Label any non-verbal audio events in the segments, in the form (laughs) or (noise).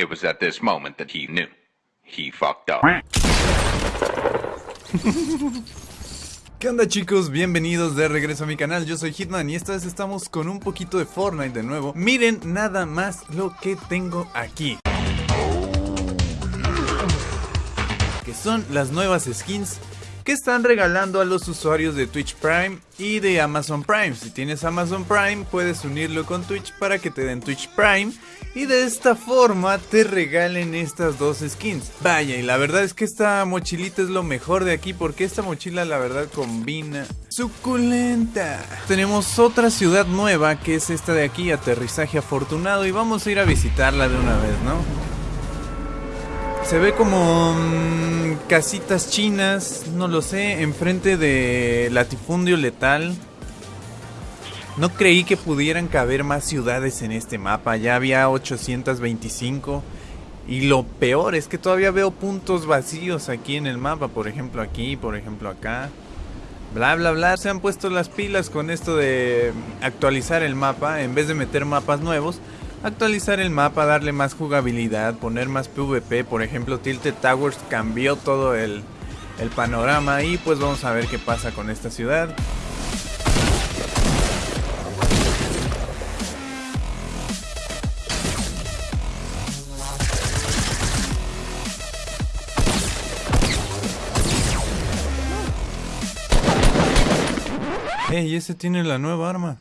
It was at this moment that he knew. He fucked up. ¿Qué onda chicos? Bienvenidos de regreso a mi canal, yo soy Hitman y esta vez estamos con un poquito de Fortnite de nuevo Miren nada más lo que tengo aquí Que son las nuevas skins que están regalando a los usuarios de Twitch Prime y de Amazon Prime. Si tienes Amazon Prime, puedes unirlo con Twitch para que te den Twitch Prime y de esta forma te regalen estas dos skins. Vaya, y la verdad es que esta mochilita es lo mejor de aquí porque esta mochila la verdad combina suculenta. Tenemos otra ciudad nueva que es esta de aquí, aterrizaje afortunado y vamos a ir a visitarla de una vez, ¿no? Se ve como mm, casitas chinas, no lo sé, enfrente de latifundio letal. No creí que pudieran caber más ciudades en este mapa, ya había 825. Y lo peor es que todavía veo puntos vacíos aquí en el mapa, por ejemplo aquí, por ejemplo acá. Bla bla bla, se han puesto las pilas con esto de actualizar el mapa en vez de meter mapas nuevos actualizar el mapa, darle más jugabilidad, poner más PvP, por ejemplo Tilted Towers cambió todo el, panorama y pues vamos a ver qué pasa con esta ciudad. Ey, ese tiene la nueva arma.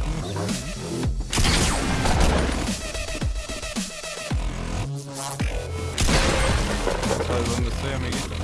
¿Cómo suena? ¿Sabes dónde estoy, amiguito?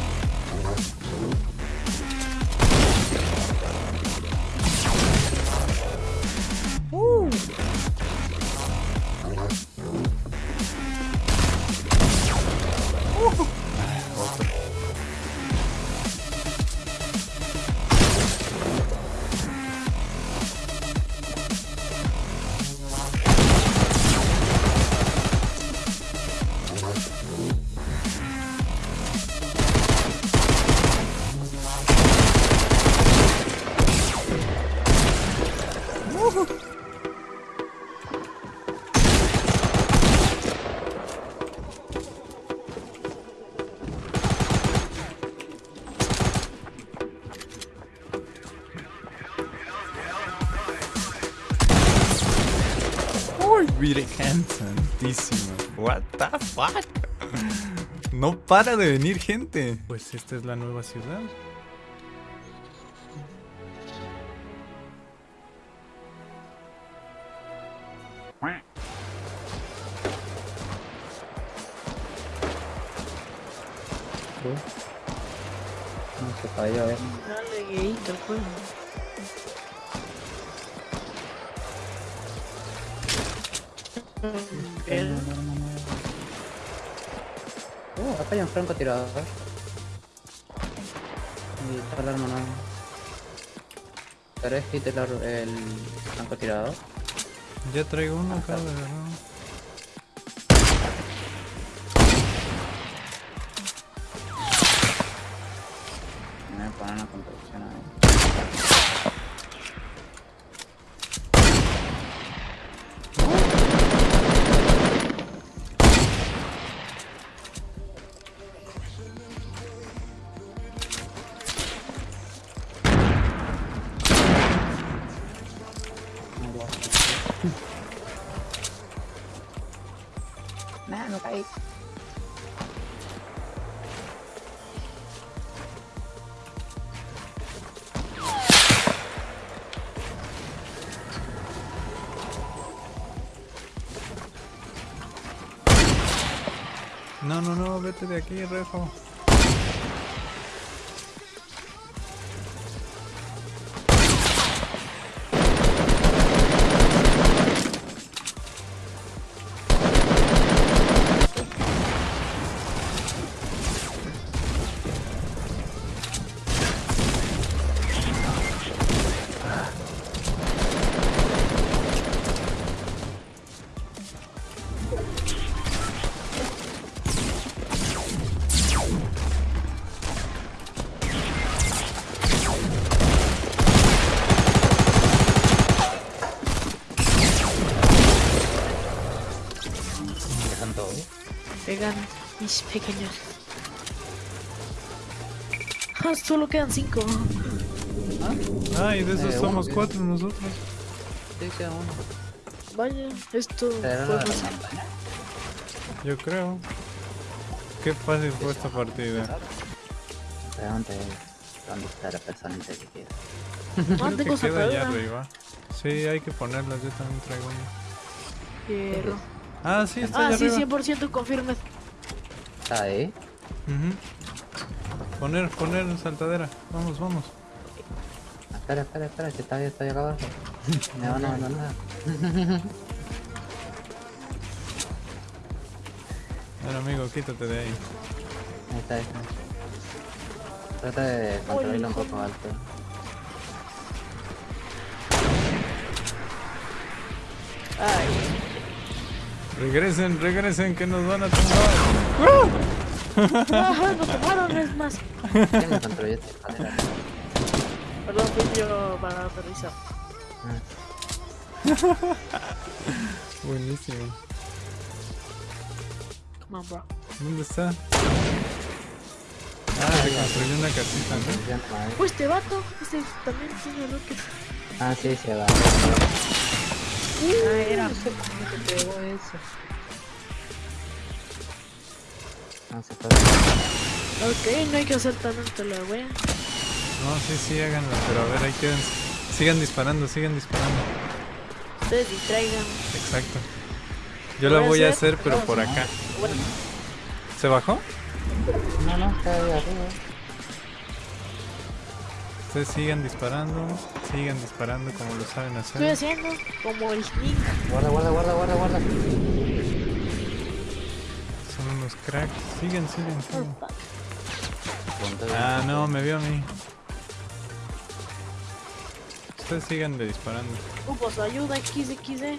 Santísima. What the fuck? No para de venir gente. Pues esta es la nueva ciudad. No se falló, a ver. Gueíto, pues. Uh, acá hay un francotirador. Y está el arma nueva. ¿Querés quitar el, el francotirador? Ya traigo uno acá, de verdad. Me voy a poner una construcción ahí. No, no, no, vete de aquí, Refo. Mis pequeños. Ah, solo quedan cinco. Ay, de esos Eh, somos cuatro nosotros. Sí, queda uno. Vaya, esto Pero fue fácil. Yo creo. Qué fácil fue esta partida. Dónde está la persona inteligente. Ah, Creo que queda allá arriba. Sí, hay que ponerlas, yo también traigo una. Ah, sí, está Ah, allá sí, arriba. 100% confirme. ¿Está ahí? Ujú. Poner, poner saltadera. Vamos, vamos. Espera, espera, espera, que está ahí, está ahí acá abajo. Me van a abandonar. Bueno, amigo, quítate de ahí. Ahí está, ahí está. Trata de controlarlo un poco alto. Ay, Regresen, regresen, que nos van a tumbar. ajá, nos tomaron, es más. ¿Quién me construyó esta escalera? Perdón, fui yo para aterrizar. Ah, (laughs) Buenísimo. Come on, bro. ¿Dónde está? Ah, se construyó una casita, ¿no? Pues este vato, este también tiene rocket. Ah, sí, se va. Ah, era. No sé cómo se pegó eso. No se fue. Ok, no hay que hacer tanto la wea. No, sí, sí, háganlo, pero a ver, ahí quédense. Sigan disparando, sigan disparando. Ustedes distraigan. Exacto. Yo la voy a hacer. hacer, pero por acá. Bueno, ¿Se bajó? No, no, está ahí arriba. Ustedes sigan disparando, sigan disparando como lo saben estoy hacer. haciendo como el Link. Guarda, guarda, guarda, guarda, guarda. Son unos cracks. Sigan, sigan, sigan. De- Ah, no, me vio a mí. Ustedes sigan de disparando. Grupos, ayuda, XXD.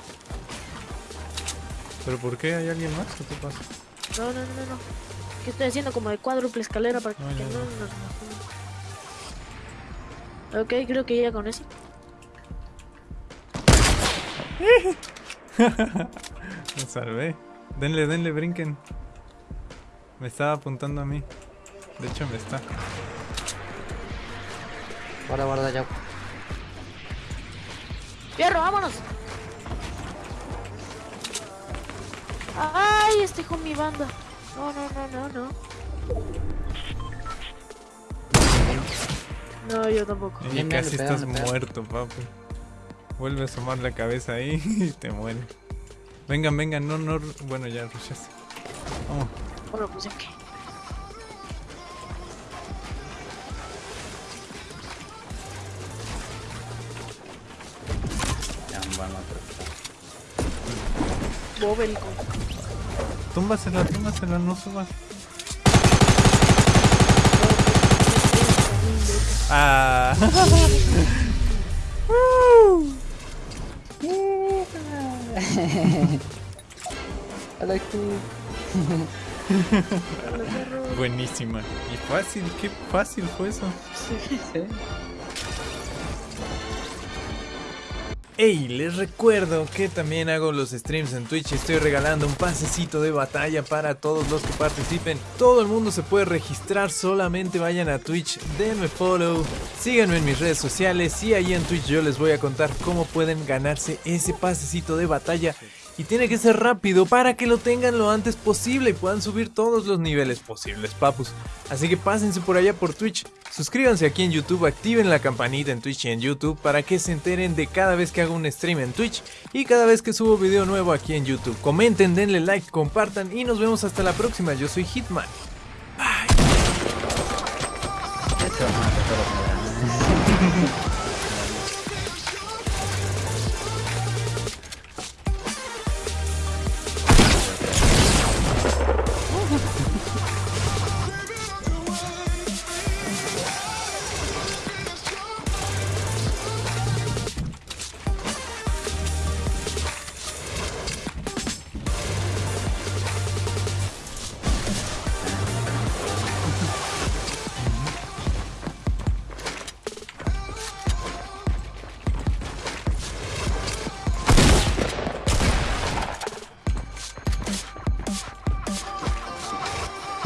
¿Pero por qué? ¿Hay alguien más? ¿Qué te pasa? No, no, no, no. Que estoy haciendo como de cuádruple escalera para que No, no, ya, no, ya. no, no. Ok, creo que ya con eso. (laughs) Me salvé. Denle, denle, brinquen. Me estaba apuntando a mí. De hecho, me está. Guarda, guarda, ya. ¡Fierro, vámonos! ¡Ay, estoy con mi banda! No, no, no, no, no. No, yo tampoco. Y casi pegan, estás muerto, papi. Vuelve a asomar la cabeza ahí (laughs) y te muere. Vengan, vengan, no, no. Bueno, ya rushaste. Vamos. Bueno, pues ya que. Ya, vamos a tratar. Bobélico. Túmbasela, túmbasela, no subas. Ah. Hola, aquí. Buenísima. Y fácil, qué fácil fue eso. Hey, les recuerdo que también hago los streams en Twitch y estoy regalando un pasecito de batalla para todos los que participen. Todo el mundo se puede registrar, solamente vayan a Twitch, denme follow, síganme en mis redes sociales y ahí en Twitch yo les voy a contar cómo pueden ganarse ese pasecito de batalla. Y tiene que ser rápido para que lo tengan lo antes posible y puedan subir todos los niveles posibles, papus. Así que pásense por allá por Twitch, suscríbanse aquí en YouTube, activen la campanita en Twitch y en YouTube para que se enteren de cada vez que hago un stream en Twitch y cada vez que subo video nuevo aquí en YouTube. Comenten, denle like, compartan y nos vemos hasta la próxima. Yo soy Hitman. Esto